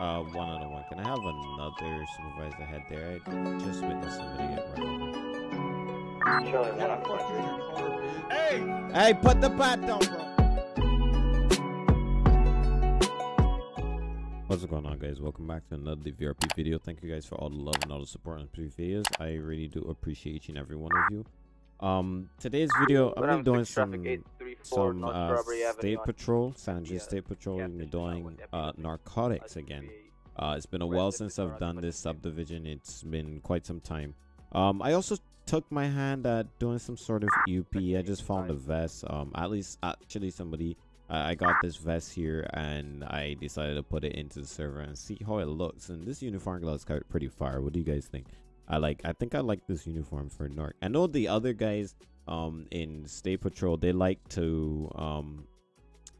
Uh, one on the one. Can I have another supervisor head there? I just witnessed somebody get run over. Charlie, one on one. Hey! Hey, put the bat down, bro. What's going on, guys? Welcome back to another VRP video. Thank you guys for all the love and all the support on previous videos. I really do appreciate each and every one of you. Um, today's video, I'm gonna be doing some some uh, state patrol, San Andreas State Patrol. I'm doing uh, narcotics again. Uh, it's been a while since I've done this subdivision. It's been quite some time. Um, I also took my hand at doing some sort of UP. I just found a vest. Um, at least actually somebody. I got this vest here and I decided to put it into the server and see how it looks. And this uniform looks pretty fire. What do you guys think? I like. I think I like this uniform for Narc. I know the other guys um in State Patrol they like to um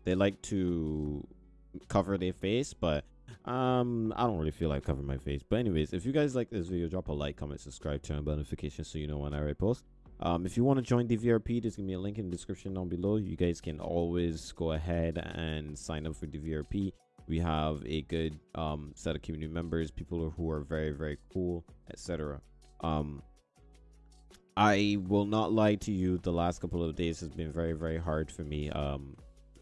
they like to cover their face, but um I don't really feel like covering my face. But anyways, if you guys like this video, drop a like, comment, subscribe, turn on notifications so you know when I repost. Um, if you want to join the VRP, there's gonna be a link in the description down below. You guys can always go ahead and sign up for the VRP we have a good um, set of community members people who are very very cool etc um i will not lie to you the last couple of days has been very very hard for me. Um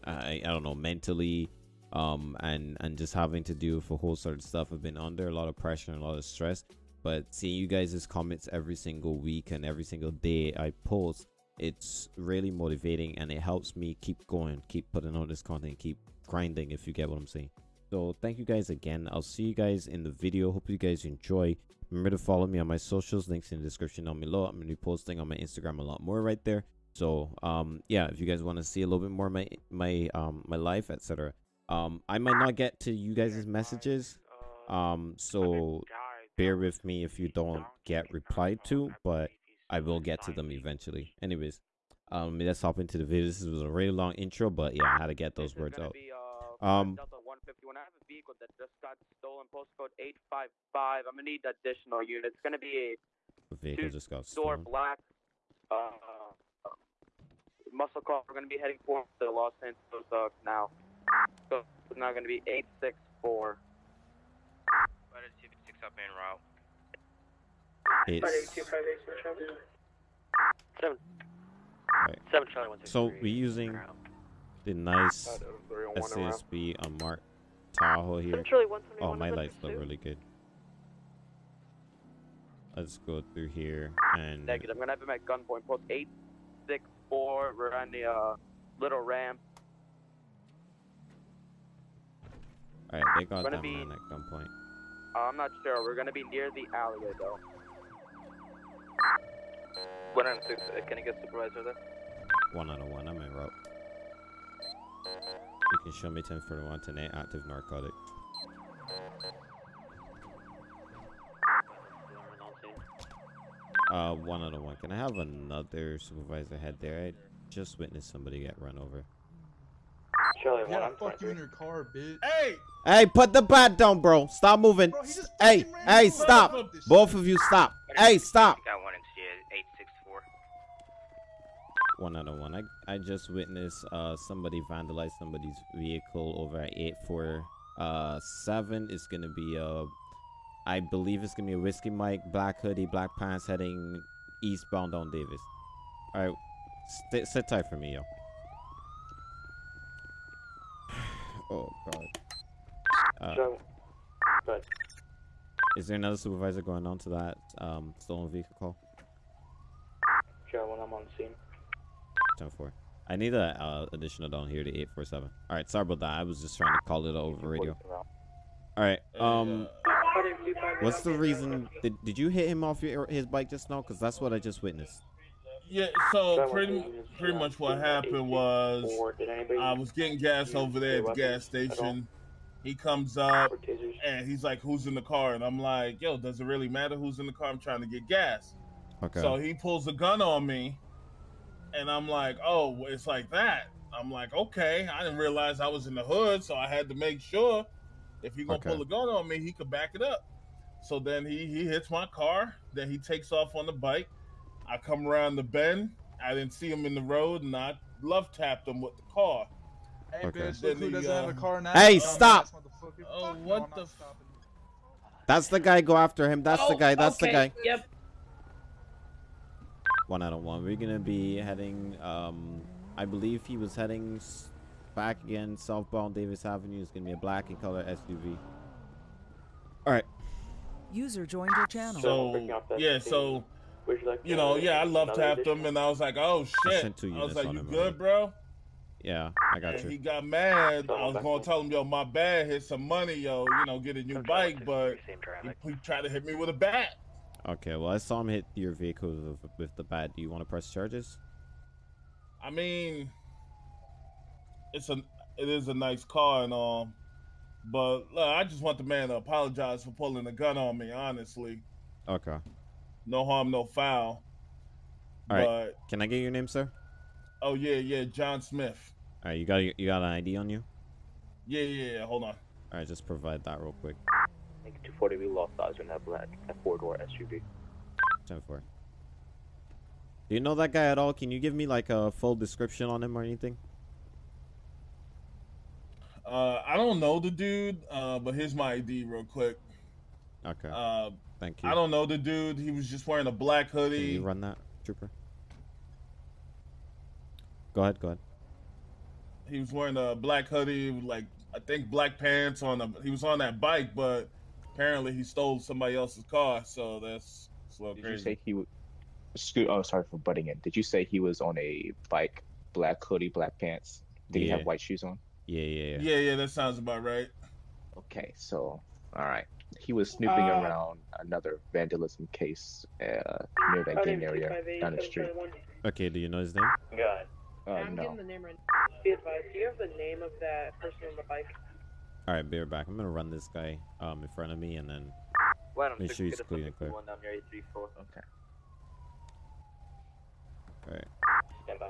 i i don't know mentally um and and just having to do with a whole sort of stuff. I've been under a lot of pressure and a lot of stress but seeing you guys' comments every single week and every single day i post it's really motivating and it helps me keep going keep putting out this content keep grinding if you get what i'm saying. So thank you guys again. I'll see you guys in the video. Hope you guys enjoy remember to follow me on my socials links in the description down below. I'm gonna be posting on my instagram a lot more right there. So um yeah if you guys want to see a little bit more my my um my life etc um i might not get to you guys' messages um so bear with me if you don't get replied to but i will get to them eventually. Anyways um let's hop into the video. This was a really long intro but yeah i had to get those words out. Um I have a vehicle that just got stolen, postcode 855. I'm gonna need additional units. It's gonna be a vehicle just got door stolen. black uh, muscle car. We're gonna be heading for the Los Santos uh, now. So it's now gonna be 864. But it's 56 up in route. It's, Seven. Right. Seven Charlie one so we're using the nice SASP unmarked Tahoe here. Oh, my lights look really good. Let's go through here and. Negative. I'm gonna have him at gunpoint. Post eight six four. We're on the uh, little ramp. Alright, they got Gonna that be- at gunpoint. Uh, I'm not sure. We're gonna be near the alleyway though. One on six. Uh, can I get supervisor there? One out of one. I'm en route. You can show me 1041 tonight. Active narcotic. Uh, one out of one. Can I have another supervisor head there? I just witnessed somebody get run over. Charlie one Yeah, on fuck you in your car, bitch. Hey! Hey, put the bat down, bro. Stop moving. Bro, he just Hey, hey, stop. Both of you, stop. Hey, stop. Got one in shit, 864. One out of one. I I just witnessed uh somebody vandalize somebody's vehicle over at eight four uh seven. It's gonna be a, I believe it's gonna be a whiskey Mike, black hoodie, black pants heading eastbound on Davis. Alright. Sit sit tight for me, yo. oh god. Uh, is there another supervisor going on to that um stolen vehicle call? Charlie one. I'm on scene. 10 4. I need a uh, additional down here to 847. All right, sorry about that. I was just trying to call it over radio. All right. Um, what's the reason? Did, did you hit him off your his bike just now? Because that's what I just witnessed. Yeah, so pretty pretty much what happened was I was getting gas over there at the gas station. He comes up and he's like, "Who's in the car?" And I'm like, "Yo, does it really matter who's in the car? I'm trying to get gas." Okay. So he pulls a gun on me, and I'm like, "Oh, it's like that." I'm like, "Okay." I didn't realize I was in the hood, so I had to make sure if he gonna Okay. pull a gun on me, he could back it up. So then he he hits my car. Then he takes off on the bike. I come around the bend. I didn't see him in the road, and I love tapped him with the car. Hey, Okay. bitch, Then look who he, doesn't have uh, a car now. Hey, Dumbass stop. Oh, what the? F- That's the guy. Go after him. That's the Oh, guy. That's the guy. Yep. One out of one. We're gonna be heading. Um, I believe he was heading s- back again southbound Davis Avenue. It's gonna be a black and color SUV. All right. User joined your channel. so yeah, so you know, yeah, I love tapped him, and I was like, oh shit. sent two I was units like, you good, already. bro? Yeah, I got And he got mad. I was gonna tell him, yo, my bad, hit some money, yo, you know, get a new bike, but he, he tried to hit me with a bat. Okay. Well, I saw him hit your vehicle with, with the bat. Do you want to press charges? I mean, it's a it is a nice car and all, but look, I just want the man to apologize for pulling a gun on me. Honestly, Okay. no harm, no foul. All right. but Can I get your name, sir? oh yeah, yeah, John Smith. All right. You got you got an ID on you? Yeah, yeah, yeah. Hold on. All right. Just provide that real quick. 240, we lost eyes on that black, that four-door SUV. Ten four. Do you know that guy at all? Can you give me like a full description on him or anything? Uh, I don't know the dude, uh, but here's my ID real quick. Okay. Uh, Thank you. I don't know the dude. He was just wearing a black Can hoodie. you run that, trooper? Go ahead. Go ahead. He was wearing a black hoodie, like I think black pants on a. He was on that bike, but apparently he stole somebody else's car. So that's, that's a little Did you say he was? Scoot. Oh, sorry for butting in. Did you say he was on a bike, black hoodie, black pants? Did he have white shoes on? Yeah, yeah, yeah. Yeah, yeah, that sounds about right. Okay, so all right, he was snooping Uh, around another vandalism case uh, near that gang area down the street. Okay. Do you know his name? Uh, I'm no. getting the name right now. Be advised, do you have the name of that person on the bike? All right. Be right back. I'm gonna run this guy um in front of me and then Why don't Make sure he's get clean and clear. one down near 834? Okay. all right. Stand by.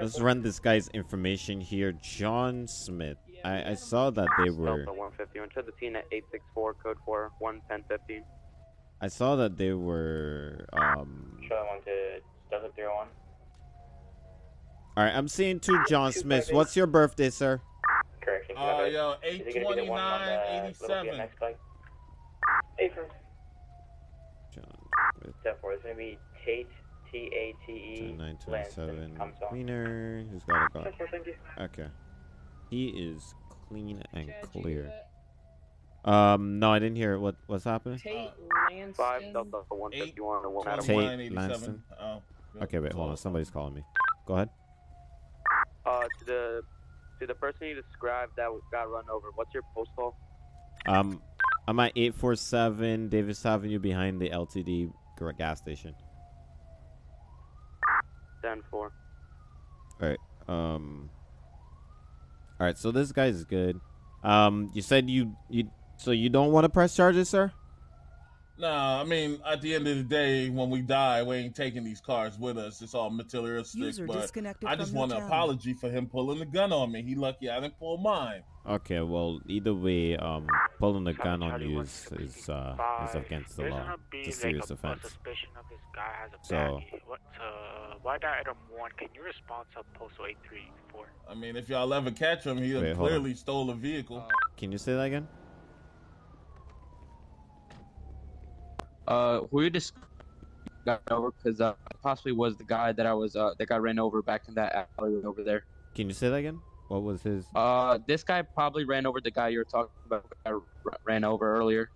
Let's run this guy's information here. John Smith. I I saw that they were. Delta 150, enter the scene at 864, code 4, 11015. I saw that they were. Um. Charlie one to Delta three one. All right. I'm seeing two John Smiths. What's your birthday, sir? Correction. Uh, yo, eight twenty nine eighty seven. bike? Hey, John Smith. Step four. It's gonna be Tate. T A T E. 2927 cleaner. Who's got a gun? Central, thank you. Okay. He is clean and clear. Um, no, I didn't hear it. what what's happening. Tate 5 Lanston. Delta 151 and 1 out of Tate 1. 2187. Lanston. Oh. Okay, wait, hold on. Somebody's calling me. Go ahead. Uh, the to the person you described that got run over, what's your postal? Um, I'm at 847 Davis Avenue behind the LTD gas station. 10 4. All right. Um. All right. So this guy's good. Um, you said you you so you don't want to press charges, sir? Nah, I mean, at the end of the day, when we die, we ain't taking these cars with us. It's all materialistic. User but disconnected I just from want an apology for him pulling the gun on me. He lucky I didn't pull mine. Okay. Well, either way, um, pulling the gun on you is is uh is against the law. It's a serious offense. suspicion of this guy has a So- What, uh, why that item one? Can you respond to postal eight three four? I mean, if y'all ever catch him, he Wait, clearly stole a vehicle. Can you say that again? Uh, who you just got over because uh, possibly was the guy that I was uh that got ran over back in that alley over there. Can you say that again? What was his? Uh, this guy probably ran over the guy you were talking about. I ran over earlier.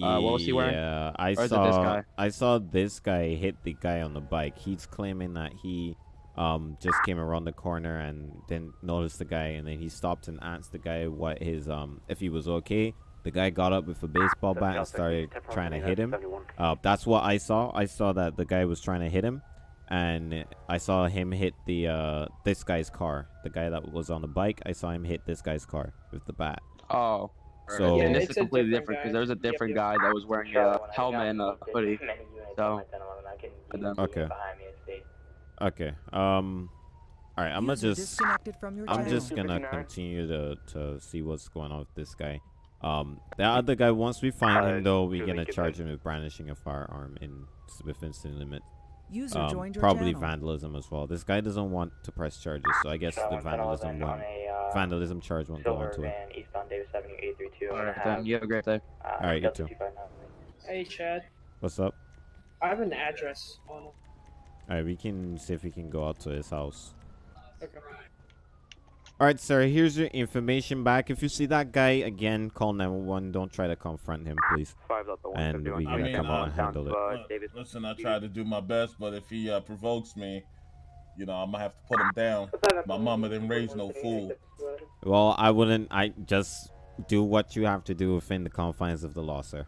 uh, what was he wearing? Yeah, I saw. guy? I saw this guy hit the guy on the bike. He's claiming that he um just came around the corner and didn't notice the guy, and then he stopped and asked the guy what his um if he was okay. The guy got up with a baseball bat and started trying to hit him. Uh, that's what I saw. I saw that the guy was trying to hit him, and I saw him hit the uh this guy's car. The guy that was on the bike. I saw him hit this guy's car with the bat. Oh, So- yeah, Yeah, this is completely different different because guy. there was a different guy that was wearing a helmet and a hoodie. So, Okay. Okay. Um. All right. I'm gonna just. disconnected from your I'm just gonna continue to to see what's going on with this guy. Um, the other guy. Once we find Uh, him, though, we're gonna charge him with brandishing a firearm in within city limit. User Um, joined your probably channel. vandalism as well. This guy doesn't want to press charges, so I guess the vandalism one. a vandalism charge won't go Silver onto it. eastbound Davis Avenue 832. All right. You have a great day. Uh, All right, you too. Hey, Chad. What's up? I have an address on All right, we can see if we can go out to his house. Okay. All right, sir. Here's your information back. If you see that guy again, call 911. Don't try to confront him, please. Five Delta And we're gonna come uh, out and handle it. Uh, Look, Listen, I try to do my best, but if he uh, provokes me, you know, I'm gonna have to put him down. My mama didn't raise no fool. Well, I wouldn't. I just do what you have to do within the confines of the law, sir.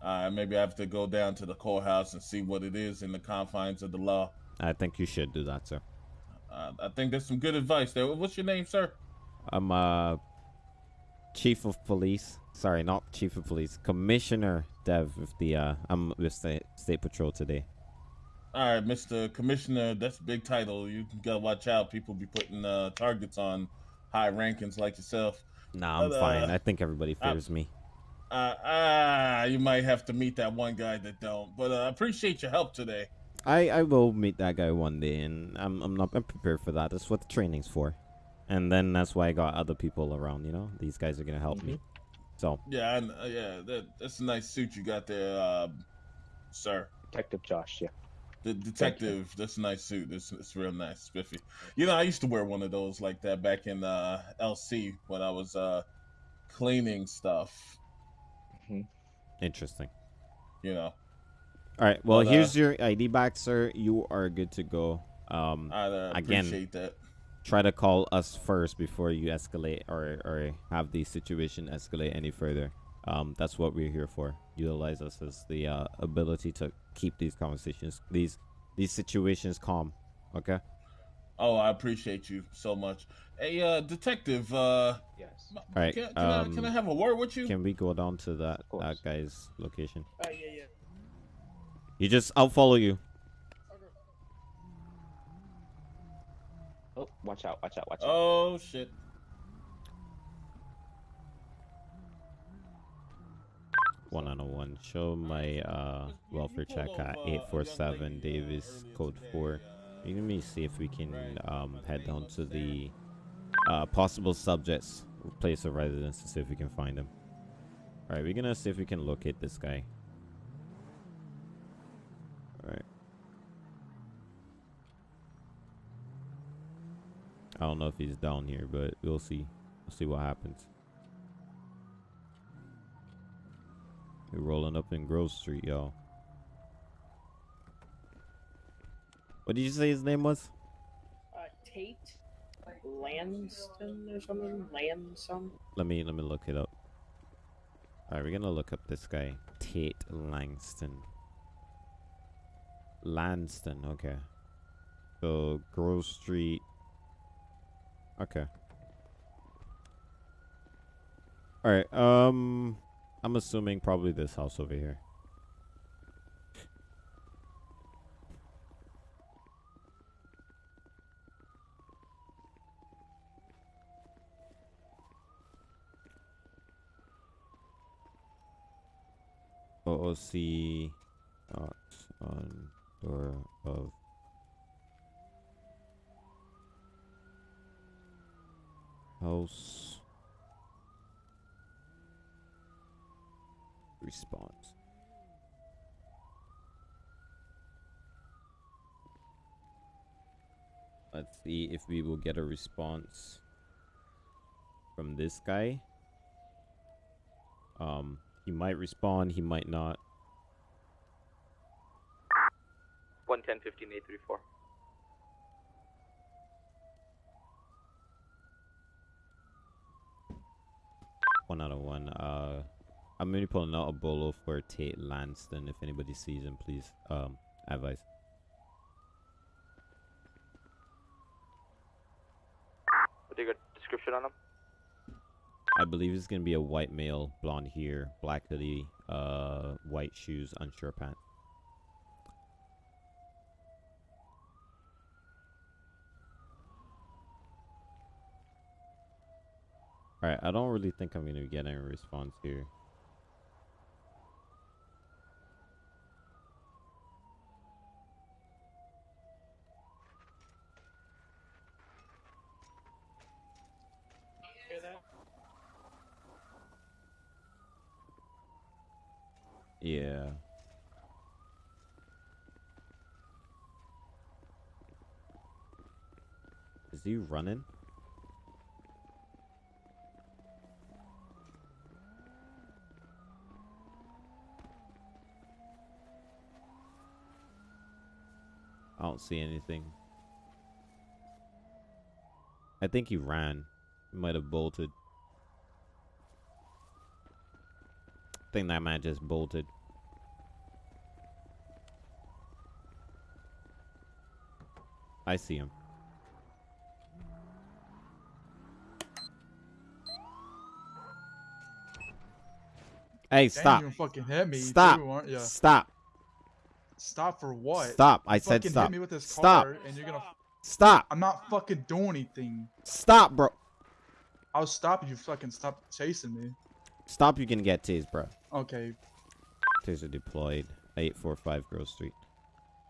Uh, maybe I have to go down to the courthouse and see what it is in the confines of the law. I think you should do that, sir. Uh, I think there's some good advice there. What's your name, sir? I'm uh chief of police. Sorry, not chief of police. Commissioner Dev with the uh I'm with state state patrol today. All right, Mr. Commissioner, that's a big title. You gotta watch out. People be putting uh, targets on high rankings like yourself. Nah, I'm But, uh, fine. I think everybody uh, fears me. Uh, ah, you might have to meet that one guy that don't. But uh, I appreciate your help today. I I will meet that guy one day, and I'm I'm not I'm prepared for that. That's what the training's for. And then that's why I got other people around. You know, these guys are gonna help me. So Yeah, I, uh, yeah, that, that's a nice suit you got there, uh, sir. Detective Josh, yeah. The detective, that's a nice suit. It's, it's real nice, spiffy. You know, I used to wear one of those like that back in uh, LC when I was uh, cleaning stuff. Hmm. interesting. You know, All right. Well, But, uh, here's your ID back, sir. You are good to go. Um, I uh, Again. appreciate that. try to call us first before you escalate or or have the situation escalate any further. Um, that's what we're here for. Utilize us as the uh, ability to keep these conversations, these these situations calm. Okay. Oh, I appreciate you so much. Hey, uh, detective, uh, Yes. m- All right, can, can, I, um, can I have a word with you? Can we go down to that that guy's location? Uh, yeah, yeah. You just, I'll follow you. Oh, watch out, watch out, watch out. Oh shit. One on one. Show my uh, welfare check at eight four seven Davis code four. Let me see if we can um, head down to the uh, possible subjects place of residence to see if we can find them. All right, we're gonna see if we can locate this guy. All right. I don't know if he's down here, but we'll see. We'll see what happens. We're rolling up in Grove Street, y'all. What did you say his name was? Uh, Tate Lanston or something? Lanson? Let me let me look it up. Alright, we're gonna look up this guy. Tate Langston. Lanston, okay. So Grove Street. Okay. Alright, um I'm assuming probably this house over here. OOC on door of house response. Let's see if we will get a response from this guy. Um, he might respond, he might not. 110 15 834. One out of one. Uh, I'm gonna be pulling out a bolo for Tate Lanston. If anybody sees him, please um advise. You got description on him? I believe it's gonna be a white male, blonde hair, black hoodie, uh, white shoes, unsure pants. Alright, I don't really think I'm going to get any response here. Yeah. Is he running? Don't see anything. I think he ran. He might have bolted. I think that man just bolted. I see him. Hey, stop. You fucking hit me. Stop. Too? Stop. Stop for what? Stop. I You said fucking stop. Hit me with this Stop. car And you're gonna. Stop. I'm not fucking doing anything. Stop, bro. I'll stop if you fucking stop chasing me. Stop. You can get tased, bro. Okay. Taser deployed. 845 Grove Street.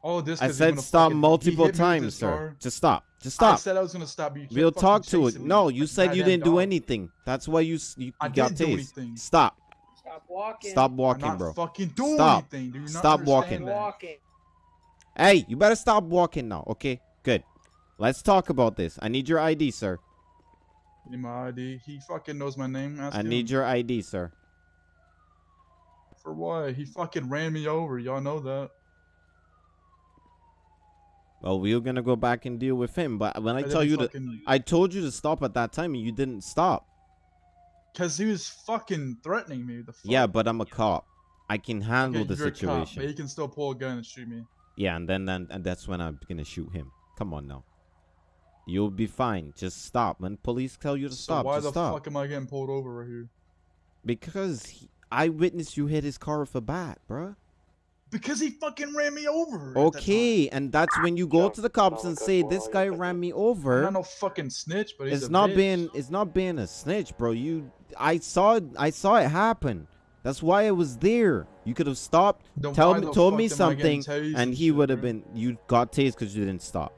Oh, this. I said stop multiple hit me with times, sir. car. Just stop. Just stop. I said I was gonna stop you. We'll talk to it. me No, you said you didn't do anything. That's why you you, you I got tased. Stop. Stop walking. Stop I'm walking, not bro. fucking doing Stop. anything. Do not Stop walking. Walking. Hey, you better stop walking now. Okay, good. Let's talk about this. I need your ID, sir. Give me my ID. He fucking knows my name. Ask I him. need your ID, sir. For what? He fucking ran me over. Y'all know that. Well, we were gonna go back and deal with him, but when I And then tell you to, I told you to stop at that time, and you didn't stop. Cause he was fucking threatening me. The fuck? Yeah, but I'm a cop. I can handle Okay, the you're cop, situation. but he can still pull a gun and shoot me. Yeah, and then, then and that's when I'm gonna shoot him. Come on now. You'll be fine. Just stop. When police tell you to So stop, why the stop. fuck am I getting pulled over right here? Because he, I witnessed you hit his car with a bat, bruh. Because he fucking ran me over. at that Okay, and that's when you go to the cops and say this guy ran me over." I'm not no fucking snitch, but he's It's a not bitch. being it's not being a snitch, bro. You I saw it I saw it happen. That's why I was there. You could have stopped, Then tell why me the told me am I getting something, and and he would have been you got tased because you didn't stop.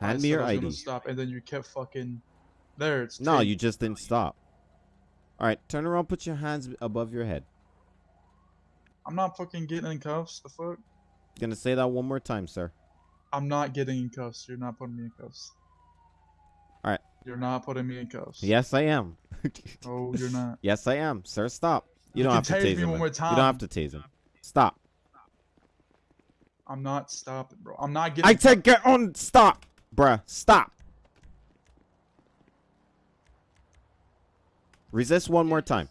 Hand said me your I was ID. Stop, and then you kept fucking. There, it's. No, taped. you just didn't stop. All right, turn around, put your hands above your head. I'm not fucking getting in cuffs. The fuck? Gonna say that one more time, sir. I'm not getting in cuffs. You're not putting me in cuffs. All right. You're not putting me in cuffs. Yes, I am. Oh, you're not. yes, I am, sir. Stop. You, You don't can have to tase tase me him. one man. more You don't have to tase him. Stop. I'm not stopping, bro. I'm not getting. I said get on. Stop, bruh. Stop. Resist one more time.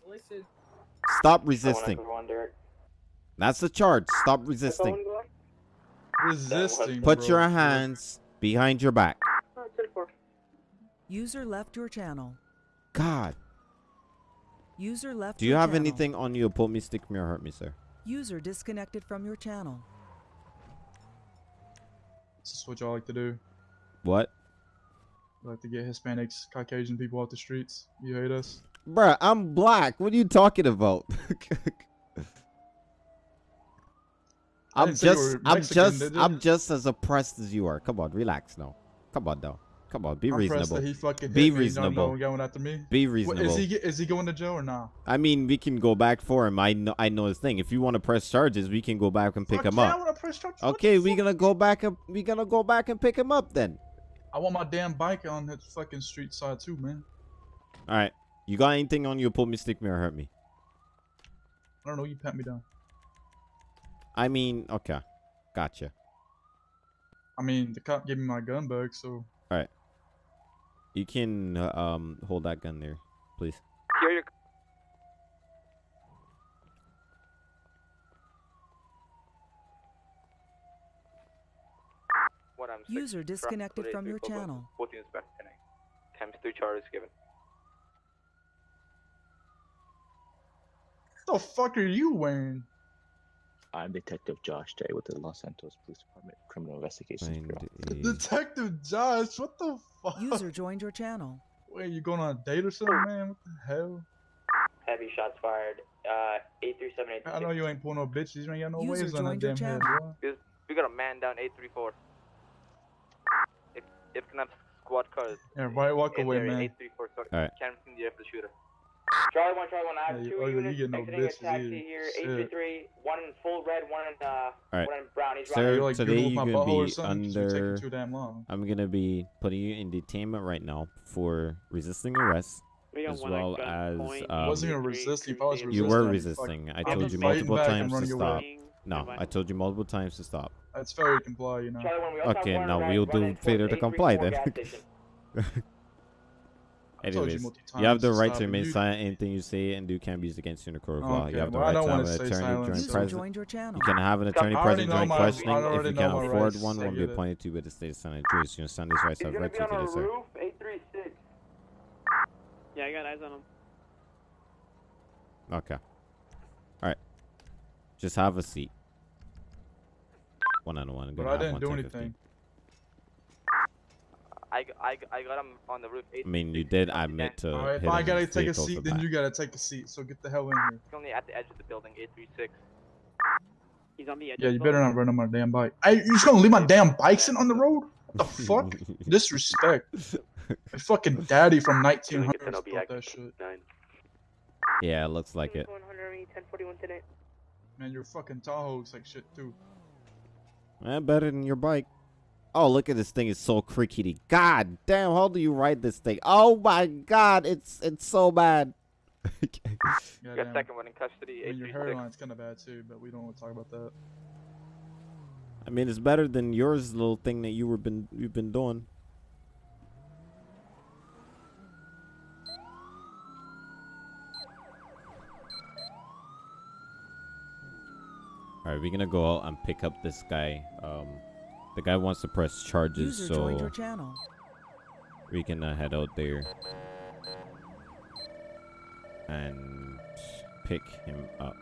Stop resisting. That's the charge. Stop resisting. resisting. Put bro. your hands behind your back. User left your channel. God. User left Do you your have channel. anything on you? Pull me, stick me, or hurt me, sir. User disconnected from your channel. This is what y'all like to do. What? You like to get Hispanics, Caucasian people off the streets. You hate us. Bruh, I'm black. What are you talking about? I'm didn't say you just, were I'm just, did I'm just as oppressed as you are. Come on, relax now. Come on, now. Come on, be I'm reasonable. he fucking Be me. reasonable. Going after me. Be reasonable. is he? Is he going to jail or not? I mean, we can go back for him. I know, I know his thing. If you want to press charges, we can go back and pick Fuck him yeah, up. wanna press charges. Okay, we fuck? gonna go back and we gonna go back and pick him up then. I want my damn bike on that fucking street side too, man. All right, you got anything on you? Pull me, stick me, or hurt me. I don't know. You pat me down. I mean, okay, gotcha. I mean, the cop gave me my gun back, so All right, you can uh, um hold that gun there, please. Here you What I'm User disconnected from your channel. Both units back tonight. Times three charges given. what the fuck are you wearing? I'm Detective Josh Day with the Los Santos Police Department Criminal Investigations Find Bureau. a- Detective Josh, what the fuck? User joined your channel. Wait, you going on a date or something, man? What the hell? Heavy shots fired. Uh, eight three seven eight. I know you ain't pulling no bitches. You ain't got no User waves on that joined your damn head, channel. bro. We got a man down eight three four. If if can have squad cars. Yeah, right, walk away, man. Eight three four. So Alright. can't see the for the shooter. Charlie one, Charlie one. I have Hey, two ugly, you units get no exiting a taxi either. here. Shit. Eight three three. One in full red, one in uh, Alright. one in brown. He's Sir, like today you're gonna be you're under- taking too damn long. I'm gonna be putting you in detainment right now for resisting arrest, We as well as gunpoint. um, I wasn't gonna resist. If I was you were resisting. I I'd told you multiple times to stop. away. No, I told you multiple times to stop. That's failure to comply, you know. Charlie one. We also Okay, now we'll do failure to comply then. gas station. I told you Anyways, you have the right to and remain you- silent. Anything you say and do can be used against you in a court of law. You have the well, right to have an attorney silence, during so- present. your. You can have an attorney present during my- questioning. If you can't afford rights, one, I will be appointed to by the state senate juries. You understand these rights He's I've gonna read be to you sir. Eight three six. Yeah, I got eyes on him. Okay. All right. Just have a seat. One on one. But I didn't do anything. I, I, I got him on the roof. I mean, you did admit to Alright, if I gotta take a seat, then back. you gotta take a seat. So get the hell in here. He's only at the edge of the building. Eight three six. He's on the edge. Yeah, you better not run on my damn bike. Hey, you just gonna leave my damn bikes sitting on the road? What the fuck? Disrespect. My fucking daddy from 1900 built that shit. yeah, it looks like it. 1041 today. Man, your fucking Tahoe looks like shit too. Eh, better than your bike. Oh, look at this thing. It's so crickety. God damn, how do you ride this thing? Oh my god, it's it's so bad. You got Goddamn. second one in custody. I mean, your hairline's kind of bad too, but we don't want to talk about that. I mean, it's better than yours little thing that you were been you've been doing. All right, we're gonna go out and pick up this guy. Um, the guy wants to press charges, User so channel. we can uh, head out there and pick him up.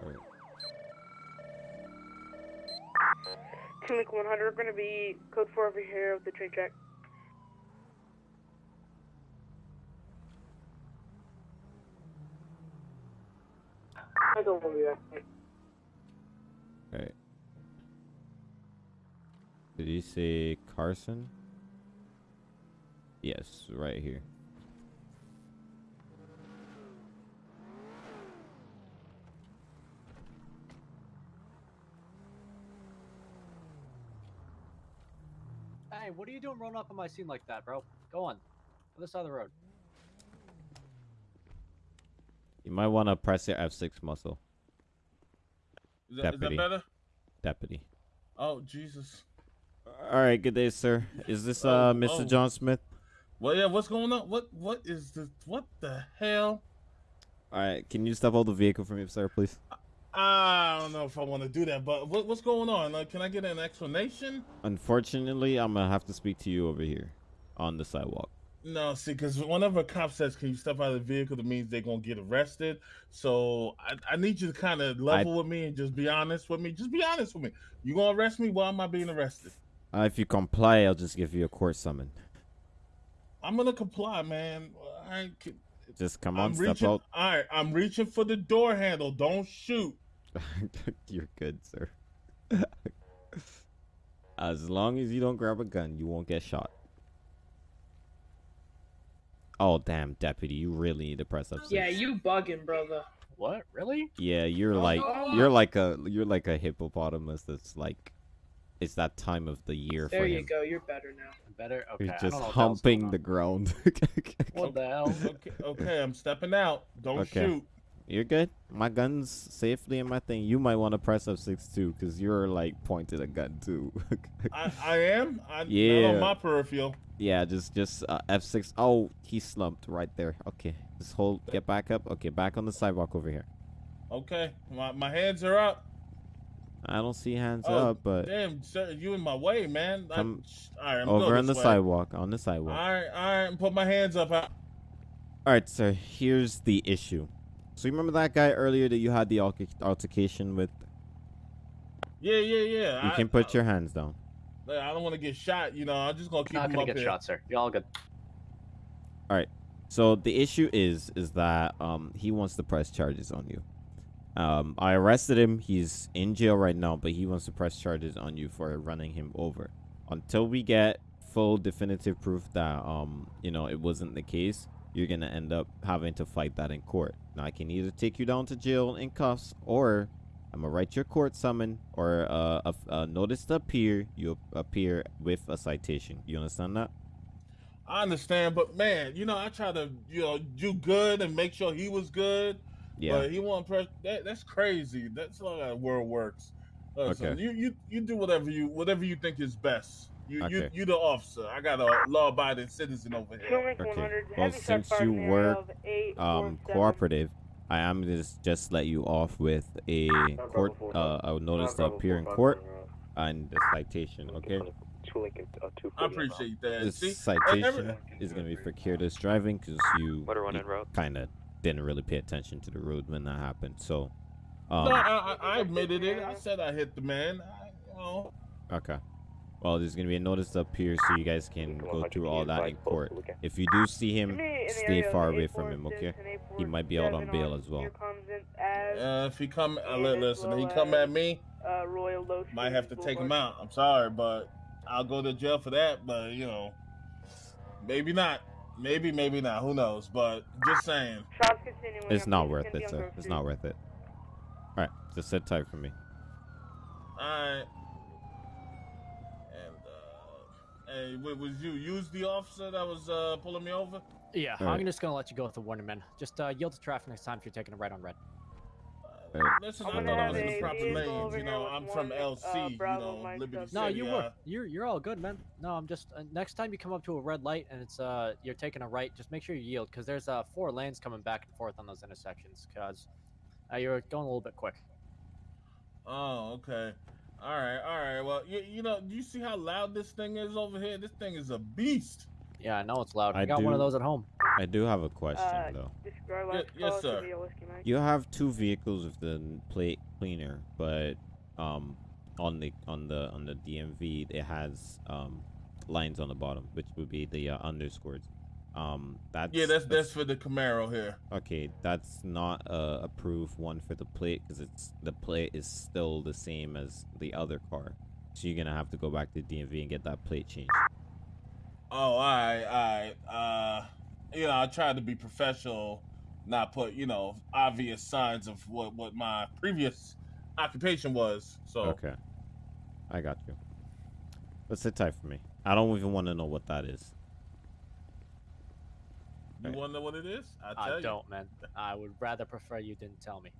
Alright. Clinic 100, we're gonna be code 4 over here with the train track. I don't want to be back. Alright. Did you say Carson? Yes, right here. What are you doing rolling up on my scene like that, bro? Go on. Other side of the road. You might want to press your F6 muscle. Is that, is that Deputy. better? Deputy. Oh Jesus. All right, good day, sir. Is this Oh, uh Mr. oh. John Smith? Well, yeah. What's going on? What What is this? What the hell? All right, can you step all the vehicle for me, sir, please? I don't know if I want to do that, but what, what's going on? Like, can I get an explanation? Unfortunately, I'm gonna have to speak to you over here on the sidewalk. No, see, because whenever a cop says, "Can you step out of the vehicle?" that means they're gonna get arrested. So I, I need you to kind of level with me and just be honest with me. Just be honest with me. You gonna arrest me? Why am I being arrested? Uh, if you comply, I'll just give you a court summon. I'm gonna comply, man. I can, Just come on, I'm step reaching. out. All right, I'm reaching for the door handle. Don't shoot. You're good, sir. as long as you don't grab a gun, you won't get shot. Oh damn, deputy, you really need to press up. Yeah, you bugging, brother. What? Really? Yeah, you're oh, like Oh. you're like a you're like a hippopotamus that's like it's that time of the year There for you him. go, you're better now. I'm Better? Okay. He's I just don't know what the humping the ground. What the hell? Okay, okay, I'm stepping out. Don't Okay. shoot. You're good. My gun's safely in my thing. You might want to press up six two cause you're like pointed a gun too. I, I am. I, Not Yeah. on my peripheral. yeah, just just uh, F6. Oh, he slumped right there. Okay, just hold. Get back up. Okay, back on the sidewalk over here. Okay, my, my hands are up. I don't see hands Oh, up, but damn, sir, you in my way, man. I- Come all right, I'm over on the way. sidewalk. On the sidewalk. All right, all right, put my hands up. I- All right, sir. Here's the issue. So you remember that guy earlier that you had the altercation with? Yeah, yeah, yeah. You I, can put your hands down. I, I don't want to get shot. You know, I'm just gonna keep Not him gonna up get here. shot, sir. You're all good. All right. So the issue is is that um he wants to press charges on you. Um, I arrested him. He's in jail right now, but he wants to press charges on you for running him over. Until we get full definitive proof that um you know it wasn't the case, you're gonna end up having to fight that in court. Now I can either take you down to jail in cuffs, or I'm gonna write your court summon or uh, a, a notice to appear. You appear with a citation. You understand that? I understand, but man, you know, I try to you know do good and make sure he was good. Yeah. But he won't press. That, that's crazy. That's not how the world works. Listen, Okay. You you you do whatever you whatever you think is best. You you Okay. you the officer. I got a law-abiding citizen over here. Killing Okay. Well, since you in the area work um cooperative, I am just just let you off with a court uh a notice to appear in court and the citation. Okay. I appreciate that. This See, citation every- is gonna be for careless driving because you, What a run in road. kind of didn't really pay attention to the road when that happened. So, um, no, I, I, I admitted it. I said I hit the man. I, you know, Okay. Well, there's gonna be a notice up here so you guys can go through all that in court. If you do see him, stay far away from him. Okay. He might be out on bail as well. uh, if he come, uh, li- listen, he come at me. Uh, Royal Low Might have to take him out. I'm sorry, but I'll go to jail for that. But you know, maybe not. Maybe, maybe not. Who knows? But just saying. Shots continuing. It's not worth it, sir. It's not worth it. All right, just sit tight for me. Alright. And uh hey, wa- was you use the officer that was uh pulling me over? Yeah, Alright. I'm just gonna let you go with the warning, man. Just uh, yield to traffic next time if you're taking a right on red. All right. Listen, I'm I thought I was in the proper vehicle lanes. You know, I'm from LC. uh, you know, Mike Liberty Sub- No, you uh, were. You're you're all good, man. No, I'm just uh, next time you come up to a red light and it's uh you're taking a right, just make sure you yield because there's uh four lanes coming back and forth on those intersections because uh, you're going a little bit quick. Oh, okay. All right, all right. Well, you, you know, do you see how loud this thing is over here? This thing is a beast. Yeah, I know it's loud. I, I got one of those at home. I do have a question Uh, though. Describe Ye- last yes, sir. be a whiskey Mike. You have two vehicles with the plate cleaner, but um, on the on the on the DMV it has um lines on the bottom, which would be the uh, underscores. Um, that's Yeah, that's that's for the Camaro here. okay. That's not a approved one for the plate because it's the plate is still the same as the other car. So you're gonna have to go back to DMV and get that plate changed. Oh, all right, all right. Uh, you know, I tried to be professional, not put you know obvious signs of what what my previous occupation was. So Okay, I got you. But sit tight for me. I don't even want to know what that is. You want to know what it is? I'll I you. don't, man. I would rather prefer you didn't tell me.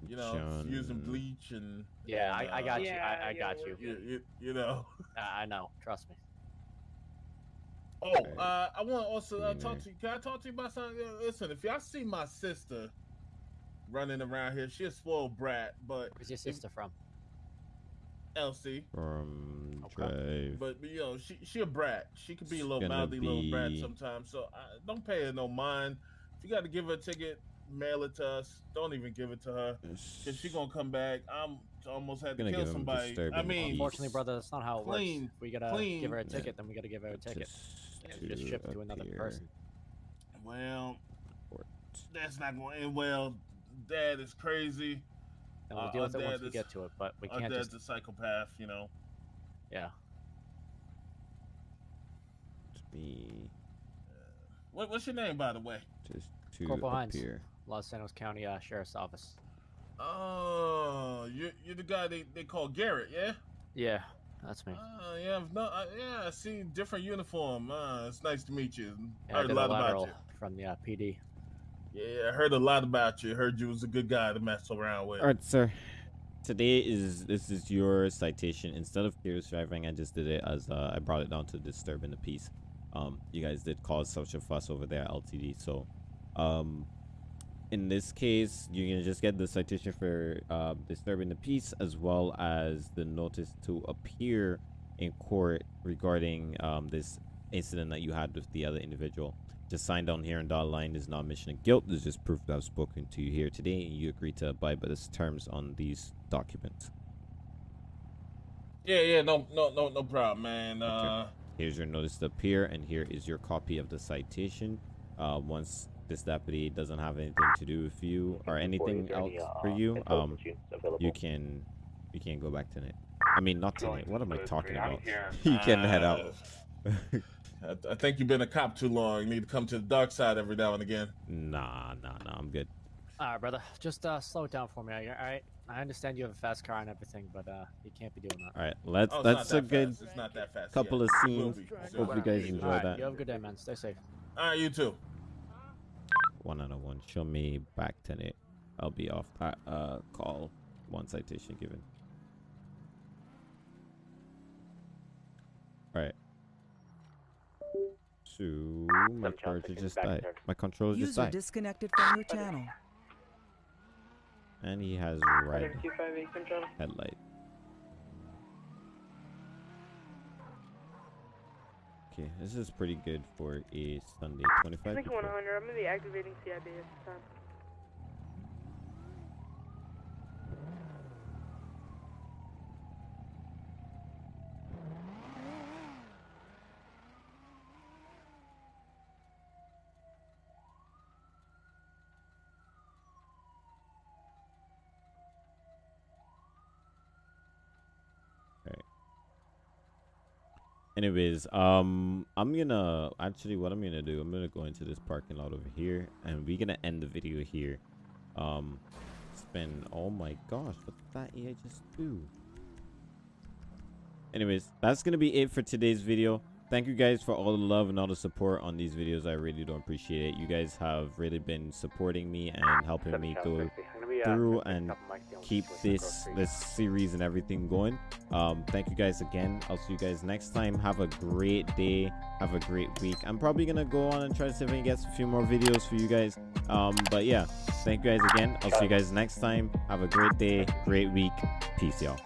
You know, using bleach and Yeah, and, I, I uh, got you. I, I yeah, got you. You, you, you know. I, I know. Trust me. Oh, Okay. uh, I want to also uh, talk to you. Can I talk to you about something? Listen, if y'all see my sister running around here, she a spoiled brat, but Where's your sister from? LC. From Okay. drive. But you know, she she a brat. She could be a little gonna mouthy little brat sometimes. So I, don't pay her no mind. If you got to give her a ticket, mail it to us. Don't even give it to her. Cause she gonna come back. I'm almost had to kill somebody. I mean, Unfortunately, brother, that's not how it Clean, works. If we gotta clean. give her a Yeah. ticket, then we gotta give her a ticket. Just It's just shipped to another appear. person. well, that's not going to end well. Dad is crazy. And we'll Uh, deal with it once dad we is- get to it, but we Our can't dad's just. a psychopath. You know. Yeah. To be What, what's your name, by the way? just to Corporal Hines. appear. Los Angeles County uh, Sheriff's Office. Oh, you're, you're the guy they, they call Garrett, yeah? Yeah, that's me. Oh, yeah, I've no, I, yeah, I see different uniform. Uh, it's nice to meet you. Yeah, I heard a did a lot about lateral you. from the uh, PD. Yeah, I heard a lot about you. Heard you was a good guy to mess around with. All right, sir. Today is this is your citation. Instead of careless driving, I just did it as uh, I brought it down to disturbing the peace. Um, you guys did cause such a fuss over there, LTD. So, um, in this case, you're gonna just get the citation for uh, disturbing the peace, as well as the notice to appear in court regarding um, this incident that you had with the other individual. Just sign down here and dot line is not admission of guilt. This is just proof that I've spoken to you here today, and you agree to abide by the terms on these documents. Yeah, yeah, no, no, no, no problem, man. Uh, Here's your notice to appear, and here is your copy of the citation. uh, once this deputy doesn't have anything to do with you or anything else for you, um, you can you can go back tonight. I mean, not tonight. What am I talking about? you can head out. I, I think you've been a cop too long. You need to come to the dark side every now and again. Nah, nah, nah. I'm good. All right, brother. Just uh, slow it down for me. All right. I understand you have a fast car and everything, but uh, you can't be doing that. All right. Let's. Oh, it's that's not a good fast. It's not that fast. couple Yeah. of scenes. be. It Hope you guys enjoy All right. that. You have a good day, man. Stay safe. All right, you too. One out of one. Show me back to it. I'll be off that uh, call. One citation given. All right. So my charger just died. My controller just User died, disconnected from your channel. and he has red headlight. Okay, this is pretty good for a Sunday. 25 Clinic people. 100, I'm gonna be activating CID at this time. Anyways, um, I'm gonna actually what I'm gonna do. I'm gonna go into this parking lot over here, and we're gonna end the video here. Um, spend. Oh my gosh, what did that AI just do? Anyways, that's gonna be it for today's video. Thank you guys for all the love and all the support on these videos. I really do appreciate it. You guys have really been supporting me and helping me go through and keep this this series and everything going. Um thank you guys again. I'll see you guys next time. Have a great day. Have a great week. I'm probably gonna go on and try to see if i can get a few more videos for you guys. Um but yeah thank you guys again. I'll see you guys next time. Have a great day great week. Peace y'all